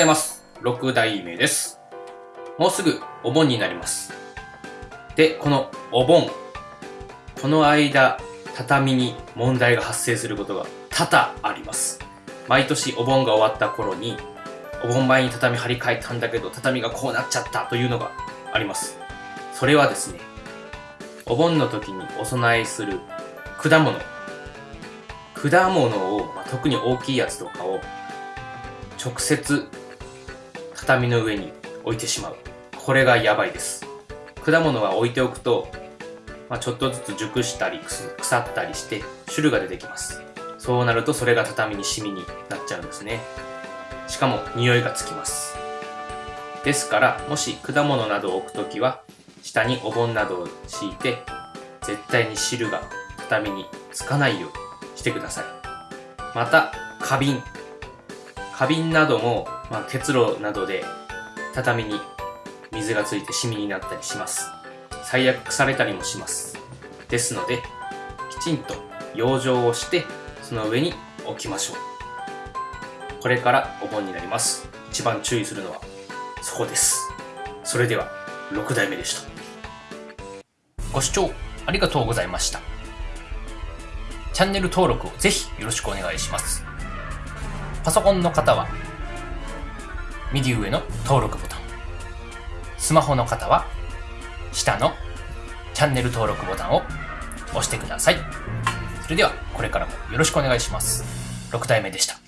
ざいます。6代目です。もうすぐお盆になります。で、このお盆、この間、畳に問題が発生することが多々あります。毎年お盆が終わった頃に、お盆前に畳張り替えたんだけど、畳がこうなっちゃったというのがあります。それはですね、お盆の時にお供えする果物。果物を、まあ特に大きいやつとかを、直接畳の上に置いてしまう。これがやばいです。果物は置いておくと、まあ、ちょっとずつ熟したり腐ったりして汁が出てきます。そうなるとそれが畳にシミになっちゃうんですね。しかも匂いがつきます。ですから、もし果物などを置くときは、下にお盆などを敷いて、絶対に汁が畳につかないようにしてください。また、花瓶。花瓶なども、まあ、結露などで畳に水がついてシミになったりします。最悪腐れたりもします。ですので、きちんと養生をして、その上に置きましょう。これからお盆になります。一番注意するのはそこです。それでは、6代目でした。ご視聴ありがとうございました。チャンネル登録をぜひよろしくお願いします。パソコンの方は、右上の登録ボタン。スマホの方は、下のチャンネル登録ボタンを押してください。それでは、これからもよろしくお願いします。6体目でした。